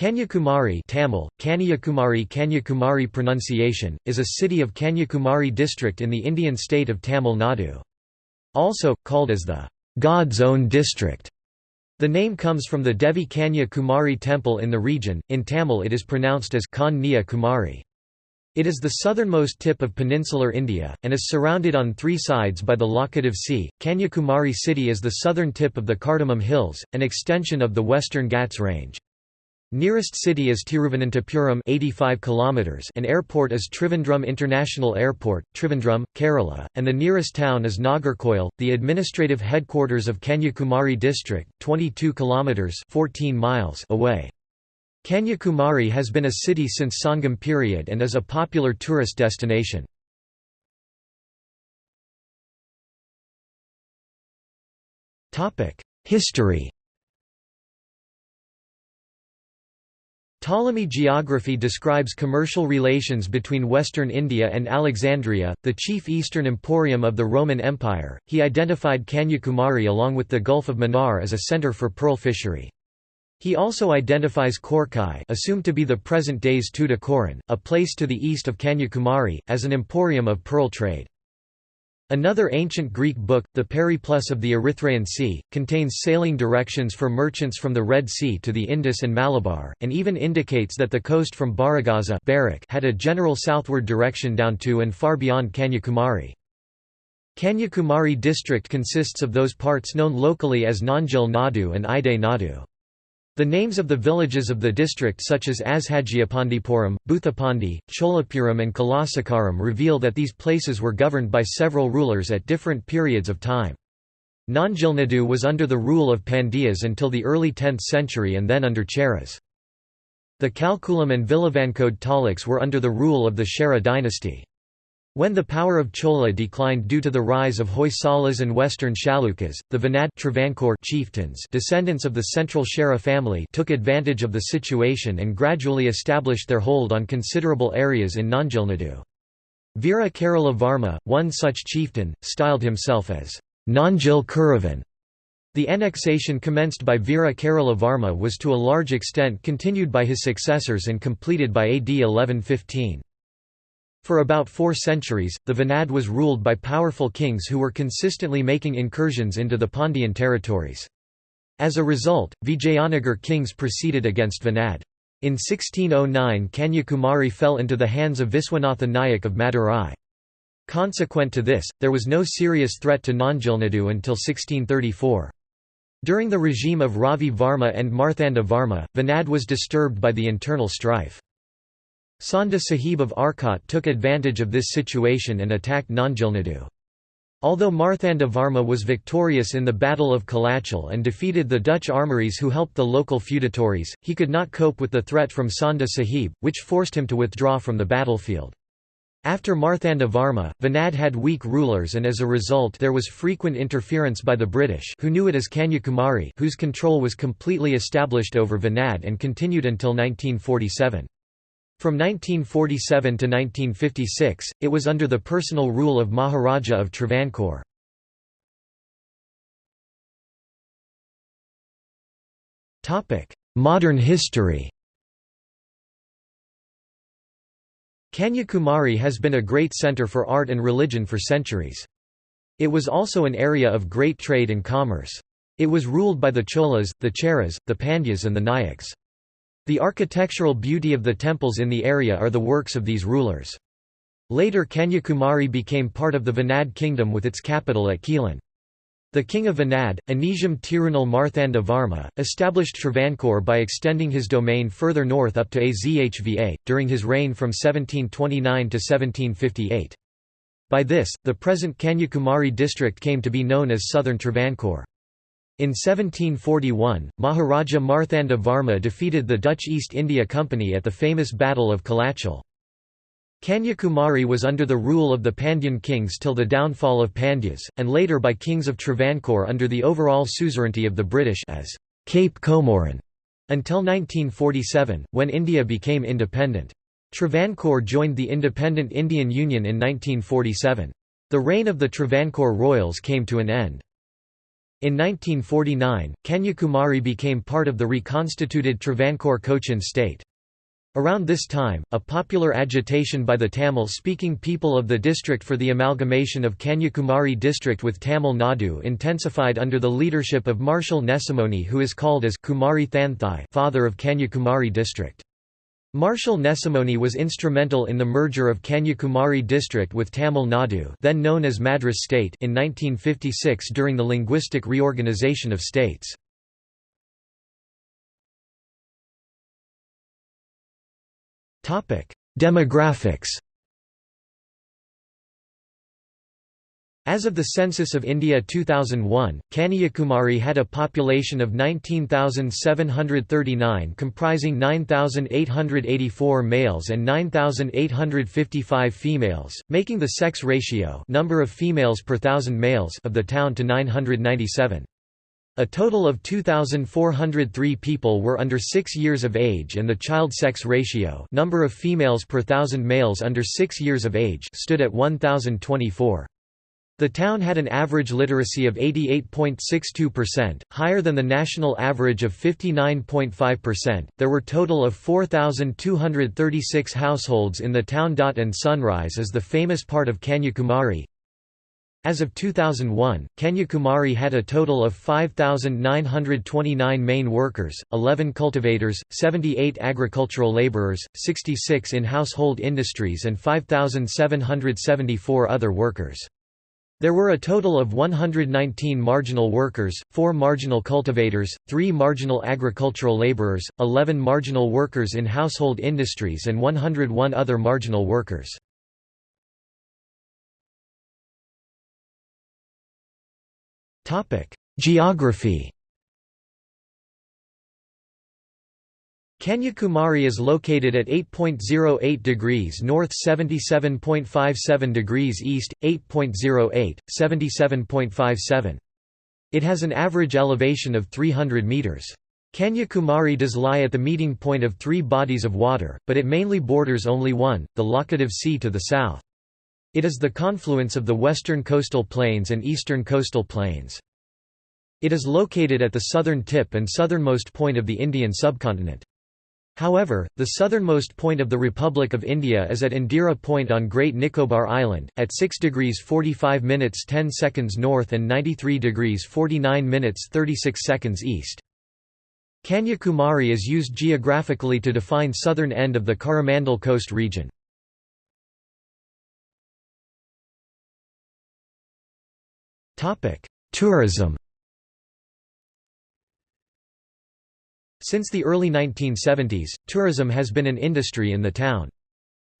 Kanyakumari Tamil, Kanyakumari Kanyakumari pronunciation, is a city of Kanyakumari district in the Indian state of Tamil Nadu. Also, called as the God's own district. The name comes from the Devi Kanya Kumari temple in the region, in Tamil it is pronounced as Kanya Kumari. It is the southernmost tip of peninsular India, and is surrounded on three sides by the Laccadive Sea. Kanyakumari city is the southern tip of the Cardamom Hills, an extension of the Western Ghats range. Nearest city is Tiruvananthapuram 85 kilometers and airport is Trivandrum International Airport, Trivandrum, Kerala, and the nearest town is Nagercoil, the administrative headquarters of Kanyakumari district, 22 kilometers 14 miles away. Kanyakumari has been a city since Sangam period and is a popular tourist destination. History Ptolemy geography describes commercial relations between western India and Alexandria, the chief eastern emporium of the Roman Empire. He identified Kanyakumari along with the Gulf of Mannar as a center for pearl fishery. He also identifies Korkai assumed to be the present day's Tuticorin, a place to the east of Kanyakumari, as an emporium of pearl trade. Another ancient Greek book, the Periplus of the Erythraean Sea, contains sailing directions for merchants from the Red Sea to the Indus and Malabar, and even indicates that the coast from Barygaza had a general southward direction down to and far beyond Kanyakumari. Kanyakumari district consists of those parts known locally as Nanjil Nadu and Ide Nadu. The names of the villages of the district such as Azhagiapandipuram, Bhuthapandi, Cholapuram and Kalasakaram reveal that these places were governed by several rulers at different periods of time. Nanjilnadu was under the rule of Pandyas until the early 10th century and then under Cheras. The Kalkulam and Vilavankode Taluks were under the rule of the Chera dynasty. When the power of Chola declined due to the rise of Hoysalas and western Chalukyas, the Venad Travancore chieftains descendants of the central Chera family took advantage of the situation and gradually established their hold on considerable areas in Nanjilnadu. Veera Kerala Varma, one such chieftain, styled himself as Nanjil Kuravan. The annexation commenced by Veera Kerala Varma was to a large extent continued by his successors and completed by AD 1115. For about four centuries, the Venad was ruled by powerful kings who were consistently making incursions into the Pandyan territories. As a result, Vijayanagar kings proceeded against Venad. In 1609 Kanyakumari fell into the hands of Viswanatha Nayak of Madurai. Consequent to this, there was no serious threat to Nanjilnadu until 1634. During the regime of Ravi Varma and Marthanda Varma, Venad was disturbed by the internal strife. Chanda Sahib of Arcot took advantage of this situation and attacked Nanjilnadu. Although Marthanda Varma was victorious in the Battle of Kalachal and defeated the Dutch armories who helped the local feudatories, he could not cope with the threat from Chanda Sahib, which forced him to withdraw from the battlefield. After Marthanda Varma, Venad had weak rulers and as a result there was frequent interference by the British who knew it as Kanyakumari whose control was completely established over Venad and continued until 1947. From 1947 to 1956, it was under the personal rule of Maharaja of Travancore. Modern history Kanyakumari has been a great centre for art and religion for centuries. It was also an area of great trade and commerce. It was ruled by the Cholas, the Cheras, the Pandyas and the Nayaks. The architectural beauty of the temples in the area are the works of these rulers. Later Kanyakumari became part of the Venad kingdom with its capital at Quilon. The king of Venad, Anijam Tirunal Marthanda Varma, established Travancore by extending his domain further north up to Azhva, during his reign from 1729 to 1758. By this, the present Kanyakumari district came to be known as Southern Travancore. In 1741, Maharaja Marthanda Varma defeated the Dutch East India Company at the famous Battle of Kalachal. Kanyakumari was under the rule of the Pandyan kings till the downfall of Pandyas, and later by kings of Travancore under the overall suzerainty of the British as Cape Comorin, until 1947, when India became independent. Travancore joined the independent Indian Union in 1947. The reign of the Travancore royals came to an end. In 1949, Kanyakumari became part of the reconstituted Travancore Cochin state. Around this time, a popular agitation by the Tamil-speaking people of the district for the amalgamation of Kanyakumari district with Tamil Nadu intensified under the leadership of Marshal Nesamony who is called as Kumari Thanthai father of Kanyakumari district. Marshal Nesamony was instrumental in the merger of Kanyakumari district with Tamil Nadu then known as Madras state in 1956 during the linguistic reorganization of states. Demographics As of the Census of India 2001, Kanyakumari had a population of 19,739 comprising 9,884 males and 9,855 females, making the sex ratio number of females per thousand males of the town to 997. A total of 2,403 people were under 6 years of age and the child sex ratio number of females per thousand males under 6 years of age stood at 1,024. The town had an average literacy of 88.62%, higher than the national average of 59.5%. There were total of 4,236 households in the town. Dot and Sunrise is the famous part of Kanyakumari, as of 2001, Kanyakumari had a total of 5,929 main workers, 11 cultivators, 78 agricultural laborers, 66 in household industries and 5,774 other workers. There were a total of 119 marginal workers, 4 marginal cultivators, 3 marginal agricultural laborers, 11 marginal workers in household industries and 101 other marginal workers. Geography Kanyakumari is located at 8.08 degrees north 77.57 degrees east, 8.08, 77.57. It has an average elevation of 300 metres. Kanyakumari does lie at the meeting point of three bodies of water, but it mainly borders only one, the Laccadive Sea to the south. It is the confluence of the western coastal plains and eastern coastal plains. It is located at the southern tip and southernmost point of the Indian subcontinent. However, the southernmost point of the Republic of India is at Indira Point on Great Nicobar Island, at 6 degrees 45 minutes 10 seconds north and 93 degrees 49 minutes 36 seconds east. Kanyakumari is used geographically to define southern end of the Coromandel Coast region. Tourism Since the early 1970s, tourism has been an industry in the town.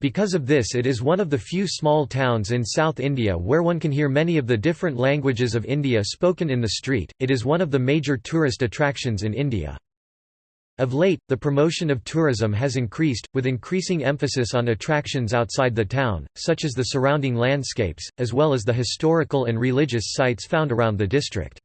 Because of this it is one of the few small towns in South India where one can hear many of the different languages of India spoken in the street, it is one of the major tourist attractions in India. Of late, the promotion of tourism has increased, with increasing emphasis on attractions outside the town, such as the surrounding landscapes, as well as the historical and religious sites found around the district.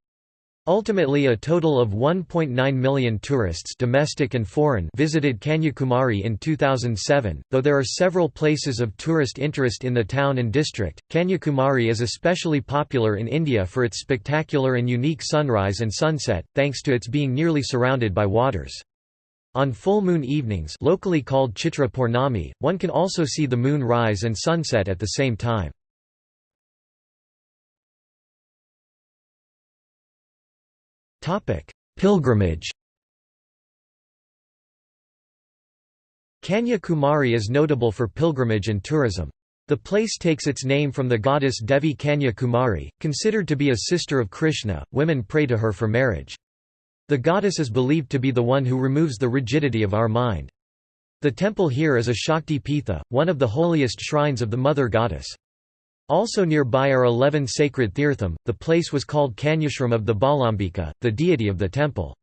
Ultimately a total of 1.9 million tourists domestic and foreign visited Kanyakumari in 2007, though there are several places of tourist interest in the town and district. Kanyakumari is especially popular in India for its spectacular and unique sunrise and sunset, thanks to its being nearly surrounded by waters. On full moon evenings locally called Chitra Purnami, one can also see the moon rise and sunset at the same time. Pilgrimage Kanya Kumari is notable for pilgrimage and tourism. The place takes its name from the goddess Devi Kanya Kumari, considered to be a sister of Krishna, women pray to her for marriage. The goddess is believed to be the one who removes the rigidity of our mind. The temple here is a Shakti Pitha, one of the holiest shrines of the mother goddess. Also nearby are eleven sacred tirtham, the place was called Kanyashram of the Balambika, the deity of the temple.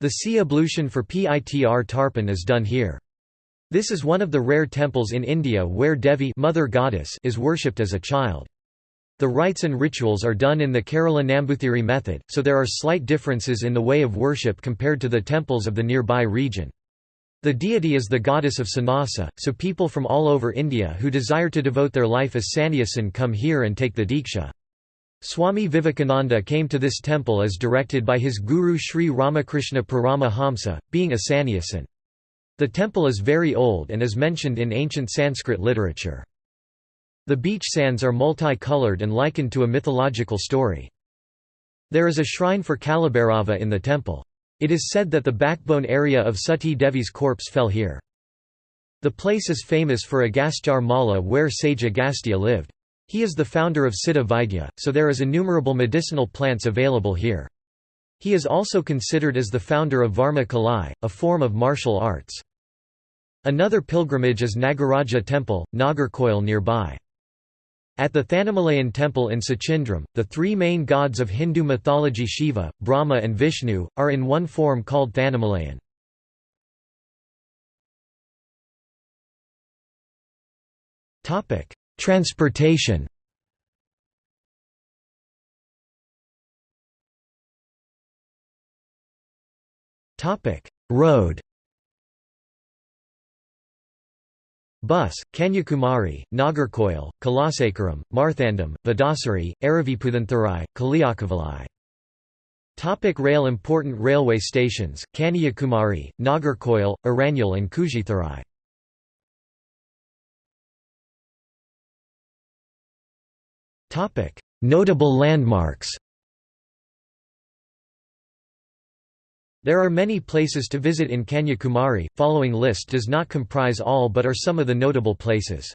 The sea ablution for Pitr Tarpan is done here. This is one of the rare temples in India where Devi mother goddess is worshipped as a child. The rites and rituals are done in the Kerala Nambuthiri method, so there are slight differences in the way of worship compared to the temples of the nearby region. The deity is the goddess of sannyasa, so people from all over India who desire to devote their life as sannyasin come here and take the diksha. Swami Vivekananda came to this temple as directed by his guru Sri Ramakrishna Paramahamsa, being a sannyasin. The temple is very old and is mentioned in ancient Sanskrit literature. The beach sands are multi-colored and likened to a mythological story. There is a shrine for Kalabhairava in the temple. It is said that the backbone area of Sati Devi's corpse fell here. The place is famous for Agastya Mala where sage Agastya lived. He is the founder of Siddha Vaidya, so there is innumerable medicinal plants available here. He is also considered as the founder of Varma Kalai, a form of martial arts. Another pilgrimage is Nagaraja temple, Nagercoil nearby. At the Thanamalayan temple in Suchindram, the three main gods of Hindu mythology Shiva, Brahma and Vishnu, are in one form called Thanamalayan. Transportation Road Bus, Kanyakumari, Nagercoil, Kalasakaram, Marthandam, Vadasari, Araviputhantherai, Kaliyakavalai. Topic rail Important railway stations, Kanyakumari, Nagarkoil, Aranyal and Kujitharai. Notable landmarks There are many places to visit in Kanyakumari, following list does not comprise all but are some of the notable places.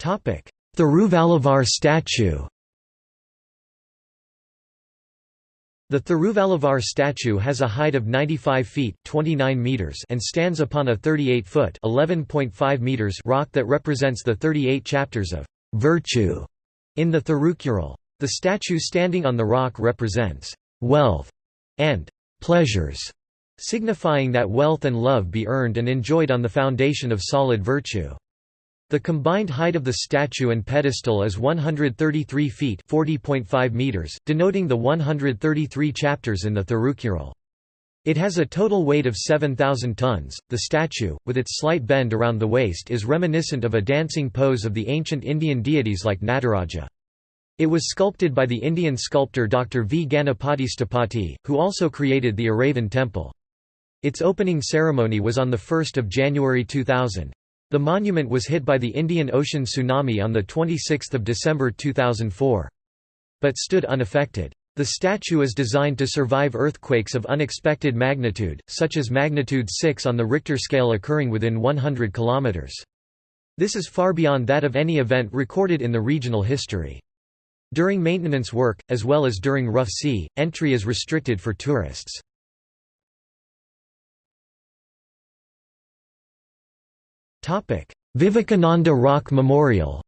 Thiruvalluvar statue The Thiruvalluvar statue has a height of 95 feet 29 meters and stands upon a 38-foot 11.5 meters rock that represents the 38 chapters of «virtue» in the Thirukkural. The statue standing on the rock represents «wealth» and «pleasures», signifying that wealth and love be earned and enjoyed on the foundation of solid virtue. The combined height of the statue and pedestal is 133 feet (40.5 meters), denoting the 133 chapters in the Thirukkural. It has a total weight of 7,000 tons. The statue, with its slight bend around the waist, is reminiscent of a dancing pose of the ancient Indian deities like Nataraja. It was sculpted by the Indian sculptor Dr. V. Ganapati Sthapati, who also created the Aravan temple. Its opening ceremony was on 1 January 2000. The monument was hit by the Indian Ocean tsunami on 26 December 2004. But stood unaffected. The statue is designed to survive earthquakes of unexpected magnitude, such as magnitude 6 on the Richter scale occurring within 100 km. This is far beyond that of any event recorded in the regional history. During maintenance work, as well as during rough sea, entry is restricted for tourists. Vivekananda Rock Memorial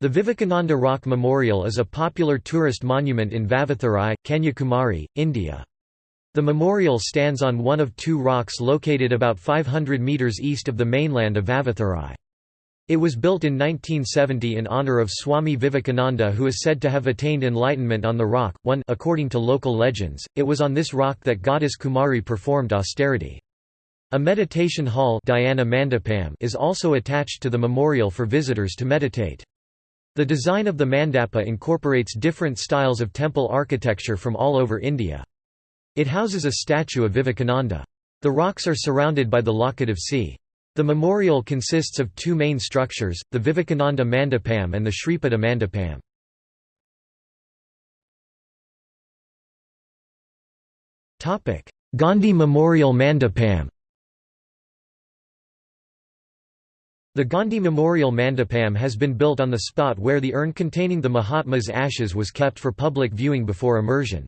The Vivekananda Rock Memorial is a popular tourist monument in Vavatharai, Kanyakumari, India. The memorial stands on one of two rocks located about 500 metres east of the mainland of Vavatharai. It was built in 1970 in honor of Swami Vivekananda who is said to have attained enlightenment on the rock. One according to local legends, it was on this rock that goddess Kumari performed austerity. A meditation hall is also attached to the memorial for visitors to meditate. The design of the mandapa incorporates different styles of temple architecture from all over India. It houses a statue of Vivekananda. The rocks are surrounded by the Laccadive sea. The memorial consists of two main structures, the Vivekananda Mandapam and the Sripada Mandapam. Gandhi Memorial Mandapam The Gandhi Memorial Mandapam has been built on the spot where the urn containing the Mahatma's ashes was kept for public viewing before immersion.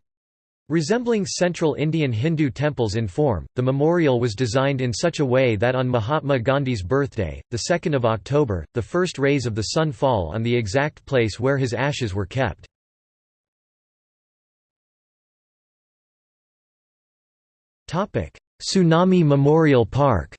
Resembling central Indian Hindu temples in form, the memorial was designed in such a way that on Mahatma Gandhi's birthday, 2 October, the first rays of the sun fall on the exact place where his ashes were kept. Tsunami Memorial Park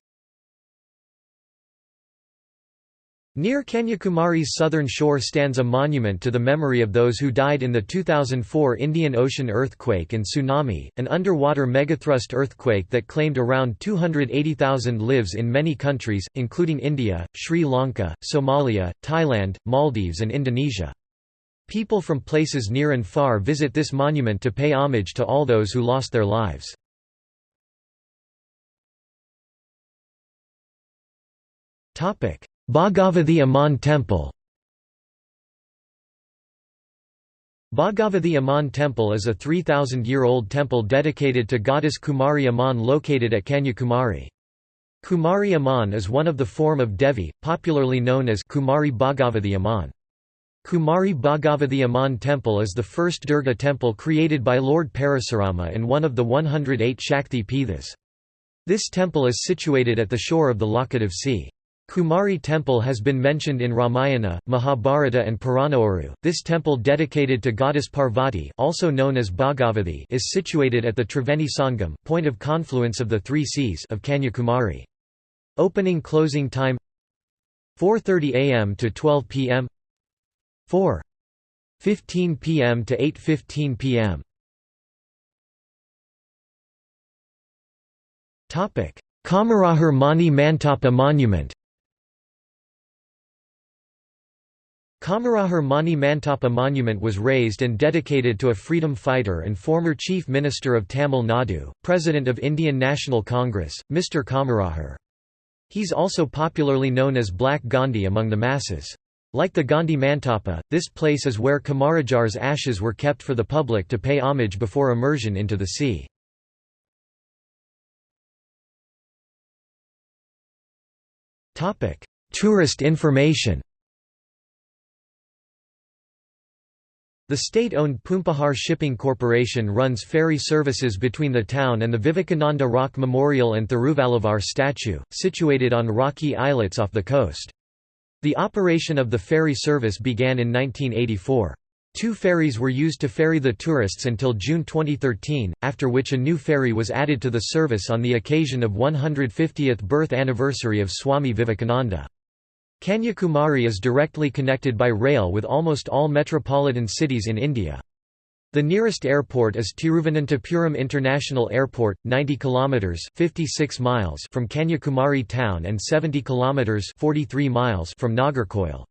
Near Kanyakumari's southern shore stands a monument to the memory of those who died in the 2004 Indian Ocean earthquake and tsunami, an underwater megathrust earthquake that claimed around 280,000 lives in many countries, including India, Sri Lanka, Somalia, Thailand, Maldives and Indonesia. People from places near and far visit this monument to pay homage to all those who lost their lives. Bhagavathi Amman Temple Bhagavathi Amman Temple is a 3,000-year-old temple dedicated to goddess Kumari Amman located at Kanyakumari. Kumari Amman is one of the form of Devi, popularly known as Kumari Bhagavathi Amman. Kumari Bhagavathi Amman Temple is the first Durga temple created by Lord Parasurama and one of the 108 Shakti Pithas. This temple is situated at the shore of the Laccadive Sea. Kumari temple has been mentioned in Ramayana, Mahabharata and Purananuru. This temple dedicated to goddess Parvati also known as Bhagavathi is situated at the Triveni Sangam point of confluence of the three seas of Kanyakumari. Opening closing time 4.30 am to 12 pm 4.15 pm to 8.15 pm Kamarajar Mani Mantapa Monument Kamarajar Mani Mantapa monument was raised and dedicated to a freedom fighter and former Chief Minister of Tamil Nadu, President of Indian National Congress, Mr. Kamarajar. He's also popularly known as Black Gandhi among the masses. Like the Gandhi Mantapa, this place is where Kamarajar's ashes were kept for the public to pay homage before immersion into the sea. Tourist information The state-owned Poompuhar Shipping Corporation runs ferry services between the town and the Vivekananda Rock Memorial and Thiruvalluvar statue, situated on rocky islets off the coast. The operation of the ferry service began in 1984. Two ferries were used to ferry the tourists until June 2013, after which a new ferry was added to the service on the occasion of 150th birth anniversary of Swami Vivekananda. Kanyakumari is directly connected by rail with almost all metropolitan cities in India. The nearest airport is Tiruvananthapuram International Airport, 90 kilometers (56 miles) from Kanyakumari town and 70 kilometers (43 miles) from Nagercoil.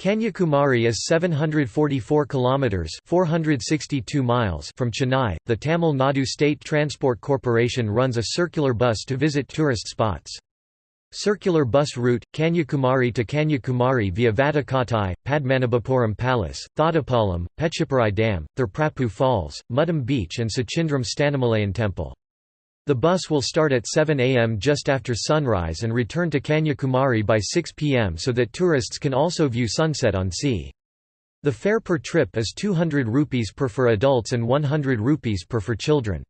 Kanyakumari is 744 kilometers (462 miles) from Chennai. The Tamil Nadu State Transport Corporation runs a circular bus to visit tourist spots. Circular bus route, Kanyakumari to Kanyakumari via Vatakottai, Padmanabhapuram Palace, Thodipalam, Pechiparai Dam, Thirprappu Falls, Muddam Beach and Suchindram Stanamalayan Temple. The bus will start at 7 am just after sunrise and return to Kanyakumari by 6 pm so that tourists can also view sunset on sea. The fare per trip is 200 rupees per for adults and 100 rupees per for children.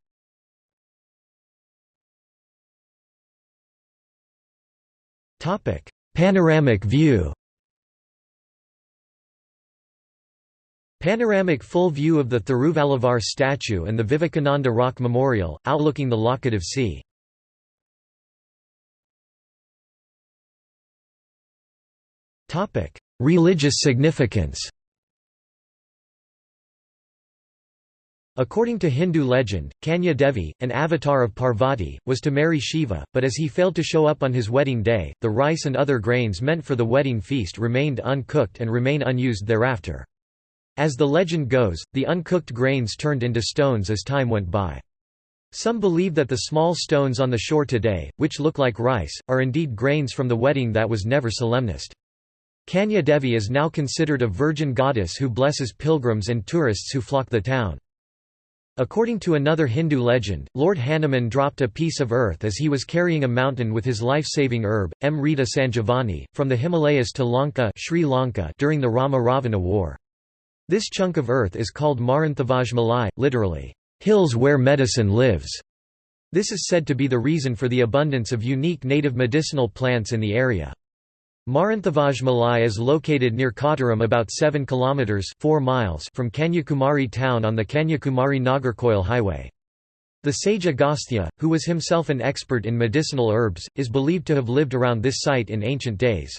Panoramic view. Panoramic full view of the Thiruvalluvar statue and the Vivekananda Rock Memorial, outlooking the Laccadive Sea. Religious significance According to Hindu legend, Kanya Devi, an avatar of Parvati, was to marry Shiva, but as he failed to show up on his wedding day, the rice and other grains meant for the wedding feast remained uncooked and remain unused thereafter. As the legend goes, the uncooked grains turned into stones as time went by. Some believe that the small stones on the shore today, which look like rice, are indeed grains from the wedding that was never solemnized. Kanya Devi is now considered a virgin goddess who blesses pilgrims and tourists who flock the town. According to another Hindu legend, Lord Hanuman dropped a piece of earth as he was carrying a mountain with his life-saving herb, Amrita Sanjivani, from the Himalayas to Lanka, Sri Lanka during the Rama-Ravana war. This chunk of earth is called Maranthavajmalai, literally, hills where medicine lives. This is said to be the reason for the abundance of unique native medicinal plants in the area. Maranthavaj Malai is located near Kottaram about 7 km 4 miles from Kanyakumari town on the Kanyakumari-Nagercoil highway. The sage Agastya, who was himself an expert in medicinal herbs, is believed to have lived around this site in ancient days.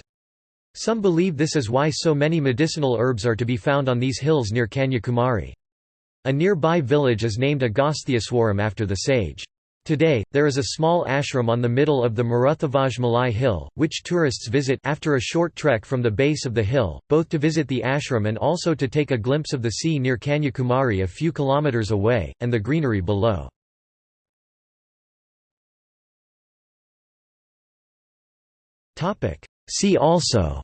Some believe this is why so many medicinal herbs are to be found on these hills near Kanyakumari. A nearby village is named Agasthyaswaram after the sage. Today, there is a small ashram on the middle of the Maruthavaj Malai hill, which tourists visit after a short trek from the base of the hill, both to visit the ashram and also to take a glimpse of the sea near Kanyakumari a few kilometers away, and the greenery below. See also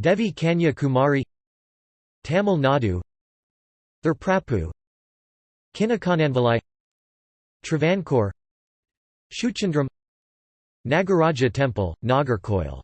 Devi Kanya Kumari Tamil Nadu Thirprapu Kinnakonanvalai Travancore Shuchandram Nagaraja Temple, Nagercoil